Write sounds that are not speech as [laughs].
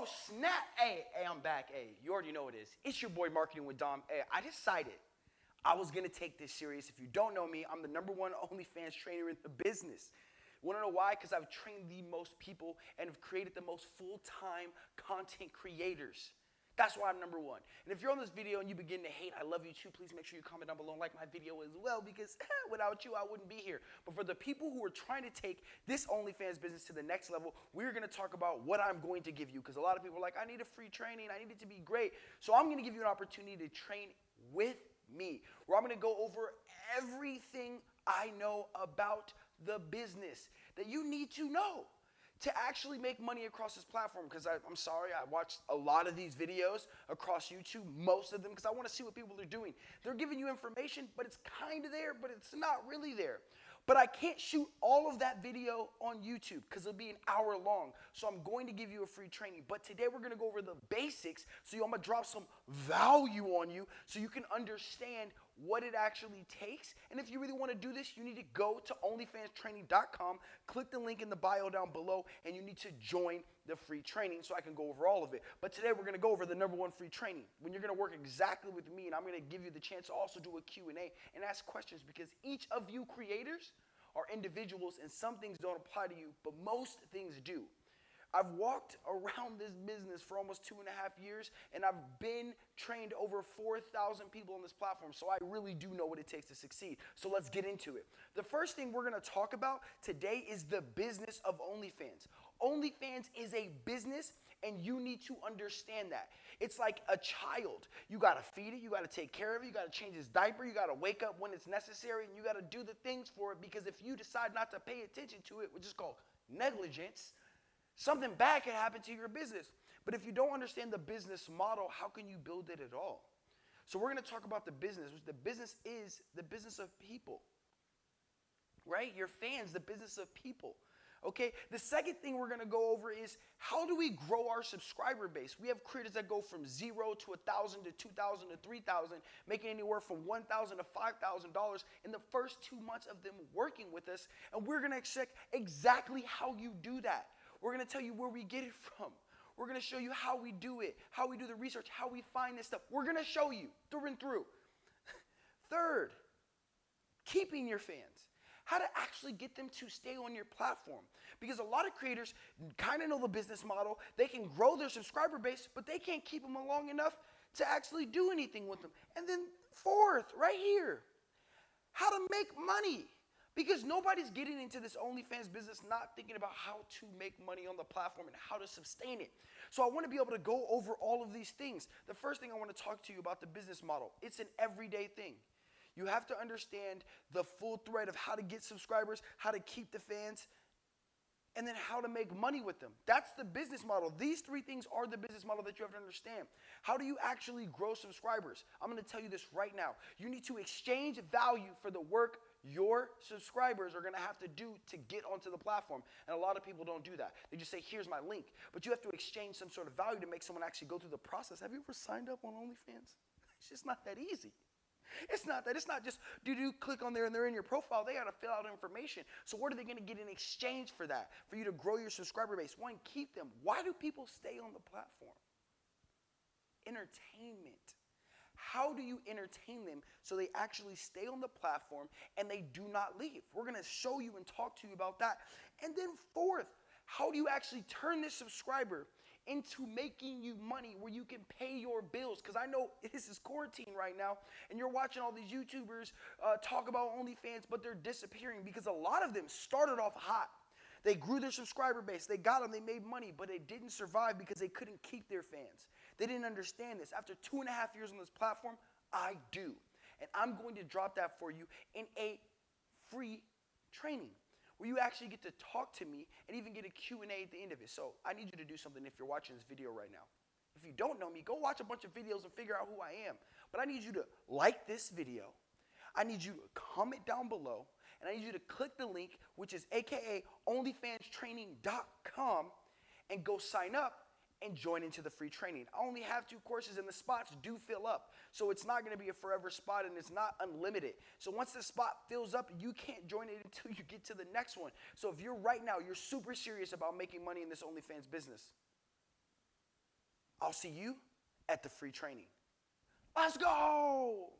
Oh, snap. Hey, hey, I'm back. Hey, you already know it is. It's your boy Marketing with Dom. Hey, I decided I was gonna take this serious. If you don't know me, I'm the number one OnlyFans trainer in the business. Wanna know why? Because I've trained the most people and have created the most full-time content creators. That's why I'm number one. And if you're on this video and you begin to hate, I love you too. Please make sure you comment down below and like my video as well because [laughs] without you, I wouldn't be here. But for the people who are trying to take this OnlyFans business to the next level, we're gonna talk about what I'm going to give you because a lot of people are like, I need a free training, I need it to be great. So I'm gonna give you an opportunity to train with me, where I'm gonna go over everything I know about the business that you need to know to actually make money across this platform because I'm sorry, I watched a lot of these videos across YouTube, most of them, because I want to see what people are doing. They're giving you information, but it's kind of there, but it's not really there. But I can't shoot all of that video on YouTube because it'll be an hour long. So I'm going to give you a free training. But today we're going to go over the basics. So I'm going to drop some value on you so you can understand what it actually takes. And if you really want to do this, you need to go to OnlyFansTraining.com, click the link in the bio down below, and you need to join the free training so I can go over all of it. But today we're going to go over the number one free training when you're going to work exactly with me, and I'm going to give you the chance to also do a Q&A and ask questions because each of you creators are individuals and some things don't apply to you, but most things do. I've walked around this business for almost two and a half years, and I've been trained over 4,000 people on this platform, so I really do know what it takes to succeed. So let's get into it. The first thing we're gonna talk about today is the business of OnlyFans. OnlyFans is a business, and you need to understand that. It's like a child. You gotta feed it, you gotta take care of it, you gotta change its diaper, you gotta wake up when it's necessary, and you gotta do the things for it because if you decide not to pay attention to it, which is called negligence, Something bad can happen to your business. But if you don't understand the business model, how can you build it at all? So we're going to talk about the business, which the business is the business of people. Right? Your fans, the business of people. Okay, the second thing we're gonna go over is how do we grow our subscriber base? We have creators that go from zero to a thousand to two thousand to three thousand, making anywhere from one thousand to five thousand dollars in the first two months of them working with us, and we're gonna check exactly how you do that. We're going to tell you where we get it from. We're going to show you how we do it, how we do the research, how we find this stuff. We're going to show you through and through. [laughs] Third, keeping your fans. How to actually get them to stay on your platform. Because a lot of creators kind of know the business model. They can grow their subscriber base, but they can't keep them long enough to actually do anything with them. And then, fourth, right here, how to make money. Because nobody's getting into this OnlyFans business not thinking about how to make money on the platform and how to sustain it. So I want to be able to go over all of these things. The first thing I want to talk to you about the business model. It's an everyday thing. You have to understand the full thread of how to get subscribers, how to keep the fans, and then how to make money with them. That's the business model. These three things are the business model that you have to understand. How do you actually grow subscribers? I'm going to tell you this right now. You need to exchange value for the work your subscribers are going to have to do to get onto the platform. And a lot of people don't do that. They just say, here's my link. But you have to exchange some sort of value to make someone actually go through the process. Have you ever signed up on OnlyFans? [laughs] It's just not that easy. It's not that. It's not just do do click on there and they're in your profile. They got to fill out information. So what are they going to get in exchange for that? For you to grow your subscriber base. One, keep them. Why do people stay on the platform? Entertainment. How do you entertain them so they actually stay on the platform and they do not leave? We're going to show you and talk to you about that. And then, fourth, how do you actually turn this subscriber into making you money where you can pay your bills? Because I know this is quarantine right now, and you're watching all these YouTubers uh, talk about OnlyFans, but they're disappearing because a lot of them started off hot. They grew their subscriber base, they got them, they made money, but they didn't survive because they couldn't keep their fans. They didn't understand this. After two and a half years on this platform, I do. And I'm going to drop that for you in a free training where you actually get to talk to me and even get a Q&A at the end of it. So I need you to do something if you're watching this video right now. If you don't know me, go watch a bunch of videos and figure out who I am. But I need you to like this video. I need you to comment down below. And I need you to click the link, which is aka onlyfanstraining.com, and go sign up and join into the free training. I only have two courses and the spots do fill up. So it's not going to be a forever spot and it's not unlimited. So once the spot fills up, you can't join it [laughs] until you get to the next one. So if you're right now, you're super serious about making money in this OnlyFans business, I'll see you at the free training. Let's go.